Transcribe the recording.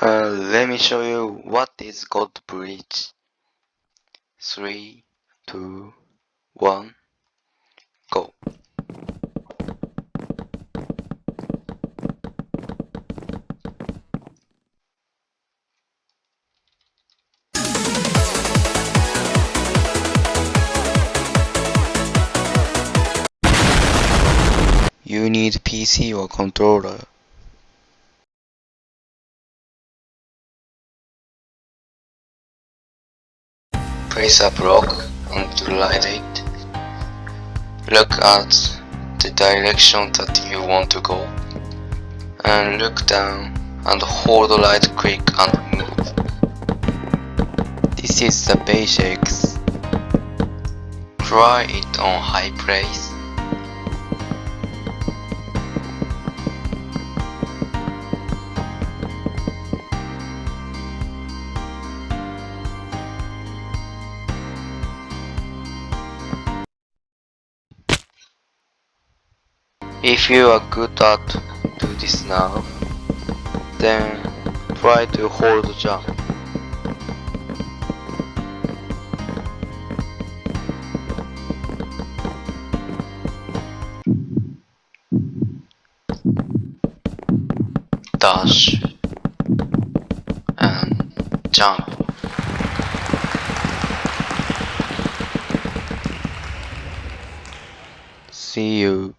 Uh, let me show you what is god bridge. Three, two, one, go. You need PC or controller. Place a block and light it. Look at the direction that you want to go. And look down and hold right click and move. This is the basics. Try it on high place. If you are good at do this now, then try to hold jump. Dash and jump. See you.